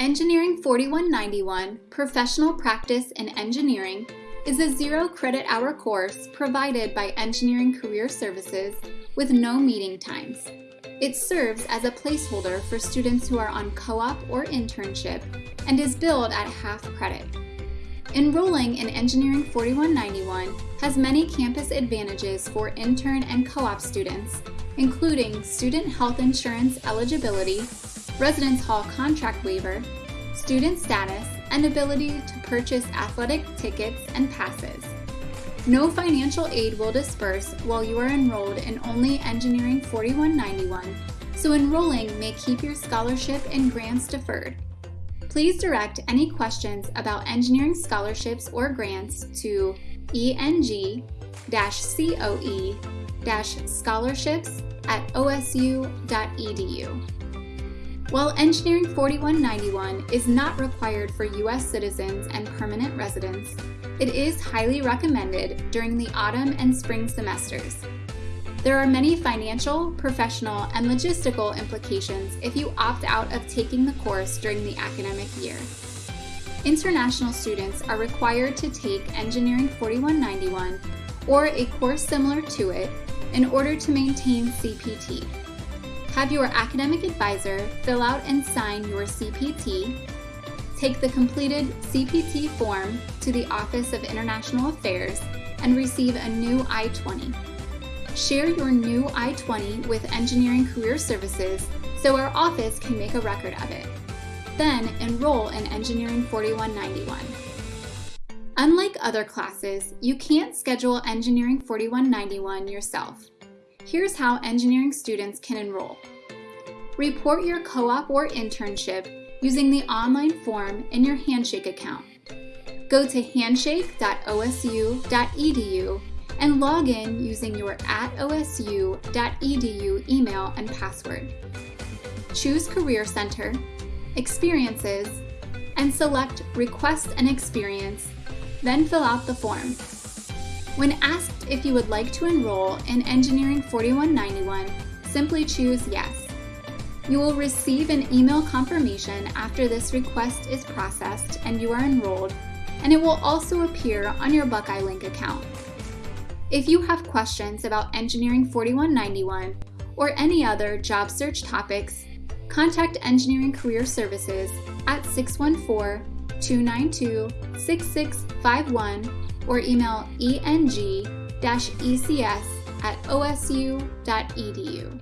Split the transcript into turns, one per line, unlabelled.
Engineering 4191 Professional Practice in Engineering is a zero credit hour course provided by Engineering Career Services with no meeting times. It serves as a placeholder for students who are on co-op or internship and is billed at half credit. Enrolling in Engineering 4191 has many campus advantages for intern and co-op students, including student health insurance eligibility, residence hall contract waiver, student status, and ability to purchase athletic tickets and passes. No financial aid will disperse while you are enrolled in only Engineering 4191, so enrolling may keep your scholarship and grants deferred. Please direct any questions about engineering scholarships or grants to eng-coe-scholarships at osu.edu. While Engineering 4191 is not required for U.S. citizens and permanent residents, it is highly recommended during the autumn and spring semesters. There are many financial, professional, and logistical implications if you opt out of taking the course during the academic year. International students are required to take Engineering 4191 or a course similar to it in order to maintain CPT. Have your academic advisor fill out and sign your CPT, take the completed CPT form to the Office of International Affairs, and receive a new I-20. Share your new I-20 with Engineering Career Services so our office can make a record of it. Then enroll in Engineering 4191. Unlike other classes, you can't schedule Engineering 4191 yourself. Here's how engineering students can enroll. Report your co-op or internship using the online form in your Handshake account. Go to handshake.osu.edu and log in using your at osu.edu email and password. Choose Career Center, Experiences, and select Request an Experience, then fill out the form. When asked if you would like to enroll in Engineering 4191, simply choose Yes. You will receive an email confirmation after this request is processed and you are enrolled, and it will also appear on your Buckeye Link account. If you have questions about Engineering 4191 or any other job search topics, contact Engineering Career Services at 614 292 6651 or email eng-ecs at osu.edu.